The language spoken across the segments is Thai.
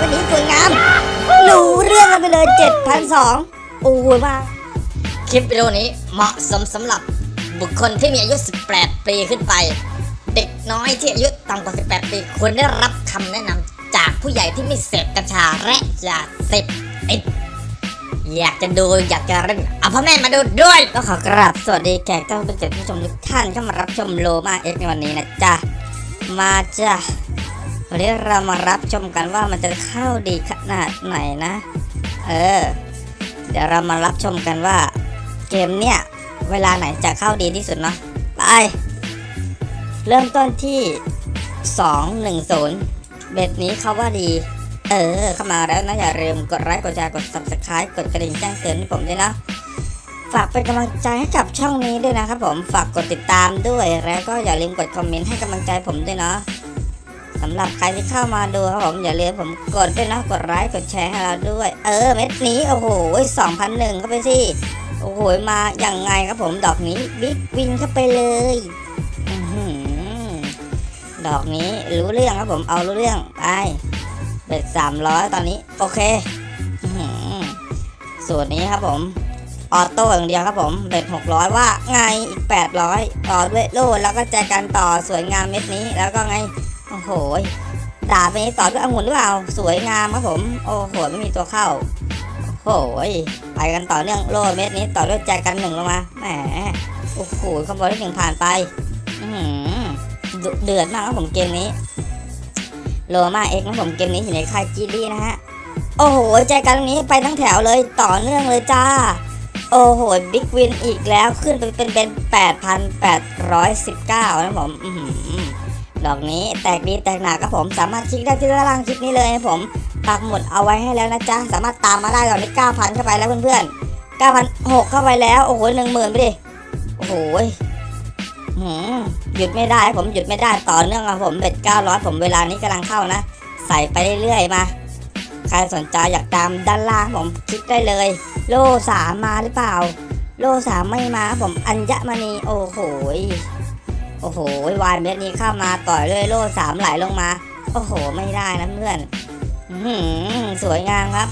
วันนี้สวยงามรู้เรื่องกันไปเลย7,002โอ้ยมาคลิปวิดีโอนี้เหมาะสมสำหรับบุคคลที่มีอายุ 18 ปีขึ้นไป เด็กน้อยที่อายุต่ำกว่า 18 ปีควรได้รับคำแนะนำจากผู้ใหญ่ที่ไม่เสพกัญชาและยาเสพติดอยากจะดูอยากจะเล่นเอาพ่อแม่มาดูด้วยก็ขอกราบสวัสดีแขกท่านผู้ชมผู้ชมทุกท่านเข้ามารับชมโลมาเอ็กในวันนี้นะจ๊ะมาจ้ะ วันนี้เรามารับชมกันว่ามันจะเข้าดีขนาดไหนนะ เออ เดี๋ยวเรามารับชมกันว่า เกมเนี่ยเวลาไหนจะเข้าดีที่สุดเนาะไปเริ่มต้นที่ 210 เบ็ดนี้เขาว่าดี เออ เข้ามาแล้วนะอย่าลืมกดไลค์กดแชร์กด subscribe กดกระดิ่งแจ้งเตือนให้ผมด้วยนะฝากเป็นกำลังใจให้กับช่องนี้ด้วยนะครับผมฝากกดติดตามด้วยแล้วก็อย่าลืมกดคอมเมนต์ให้กำลังใจผมด้วยเนาะ สำหรับใครที่เข้ามาดูครับผมอย่าลืมผมกดด้วยนะกดไลค์กดแชร์ให้เราด้วย เออเม็ดนี้โอ้โห2,001เข้าไปสิโอ้โหมาอย่างไงครับผมดอกนี้ Big Win เข้าไปเลยดอกนี้รู้เรื่องครับผมเอารู้เรื่องไป bet สามร้อยตอนนี้ โอเคสูตรนี้ครับผม auto อย่างเดียวครับผม bet หกร้อยว่าไงอีกแปดร้อยต่อด้วยโล่แล้วก็แจกันต่อสวยงามเม็ดนี้แล้วก็ไง โอ้โหดาบนี้ต่อด้วยองุ่นหรือเปล่า สวยงามครับผม โอ้โห ไม่มีตัวเข้า โอ้โหไปกันต่อเนื่องโล่เม็ดนี้ต่อด้วยแจกันหนึ่งลงมา แหม โอ้โหคอมโบที่หนึ่งผ่านไป อืเดือดมากครับผมเกมนี้ โลมาเอ็กนะผมเกมนี้อยู่ในค่ายจีรี่นะฮะ โอ้โหแจกันตรงนี้ไปทั้งแถวเลยต่อเนื่องเลยจ้า โอ้โห บิ๊กวินอีกแล้วขึ้นไปเป็นเป็น8,819นะผม อื้อหือ ดอกนี้ แตกดีแตกหนักครับผมสามารถคลิกได้ที่ด้านล่างคลิปนี้เลยนะผมปักหมุดเอาไว้ให้แล้วนะจ๊ะสามารถตามมาได้ตอนนี้9,000เข้าไปแล้วเพื่อนๆ9,006เข้าไปแล้วโอ้โหหนึ่งหมื่นไปดิโอ้โหหืมหยุดไม่ได้ผมหยุดไม่ได้ต่อเนื่องครับผมเบ็ด900 ผมเวลานี้กำลังเข้านะ ใส่ไปเรื่อยๆมาใครสนใจอยากตามด้านล่างผมคลิกได้เลย โล่สามมาหรือเปล่า โล่สามไม่มาผมอัญญมณีโอ้โห โอ้โหวายเม็ดนี้เข้ามาต่อยเลยโล่สามไหลลงมา โอ้โห ไม่ได้นะเพื่อนหือสวยงามครับ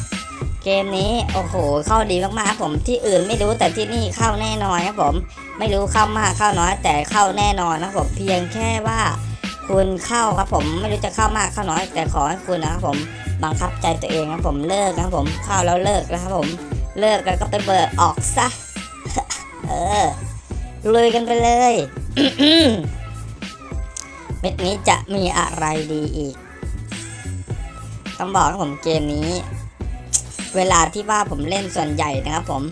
เกมนี้โอ้โห เข้าดีมากๆผมที่อื่นไม่รู้แต่ที่นี่เข้าแน่นอนครับผม ไม่รู้เข้ามากเข้าน้อยแต่เข้าแน่นอนนะครับผมเพียงแค่ว่า คุณเข้าครับผมไม่รู้จะเข้ามากเข้าน้อย แต่ขอให้คุณนะครับผมบังคับใจตัวเองครับผมเลิกนะครับผมเข้าแล้วเลิกนะครับผมเลิกแล้วก็ไปเบิกออกซะเออลุยกันไปเลย เม็ดนี้จะมีอะไรดีอีก ต้องบอกครับผมเกมนี้ เวลาที่ว่าผมเล่นส่วนใหญ่นะครับ ผม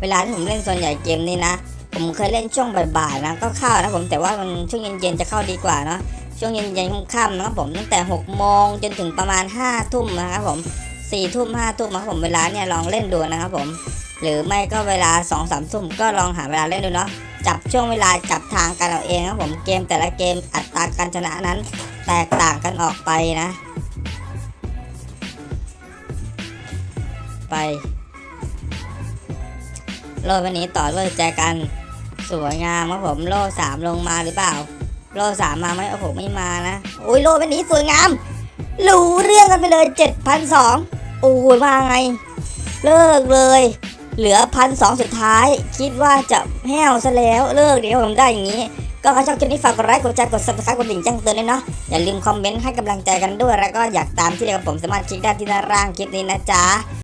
เวลาที่ผมเล่นส่วนใหญ่เกมนี้นะผมเคยเล่นช่วงบ่ายๆนะก็เข้านะผมแต่ว่ามันช่วงเย็นๆจะเข้าดีกว่าเนาะช่วงเย็นๆค่ำๆนะครับผมตั้งแต่6โมงจนถึงประมาณ5ทุ่มนะครับผม4ทุ่ม5ทุ่มนะครับผมเวลาเนี่ยลองเล่นดูนะครับผม หรือไม่ก็เวลา2 3ทุ่มก็ลองหาเวลาเล่นดูเนาะ จับช่วงเวลาจับทางกันเอาเองครับผมเกมแต่ละเกมอัตราการชนะนั้น แตกต่างกันออกไปนะ ไปโล่วันนี้ต่อด้วยแจกันสวยงามครับผมโลสามลงมาหรือเปล่า โลสามมาไหมโอ้โหไม่มานะโอ้ยโลเป็นนี้สวยงามรู้เรื่องกันไปเลยเจ็ดพันสองโอ้ยมาไง เลิกเลย เหลือพันสองสุดท้าย คิดว่าจะแห้วซะแล้วเลิกเดี๋ยวผมได้อย่างนี้ ก็ใครชอบคลิปนี้ฝากกดไลค์กดแชร์กด subscribe กดกระดิ่งแจ้งเตือนด้วยเนาะอย่าลืมคอมเมนต์ให้กำลังใจกันด้วยแล้วก็อยากตามที่เดียวกับผมสามารถคลิกได้ที่ด้านล่างคลิปนี้นะจ๊ะ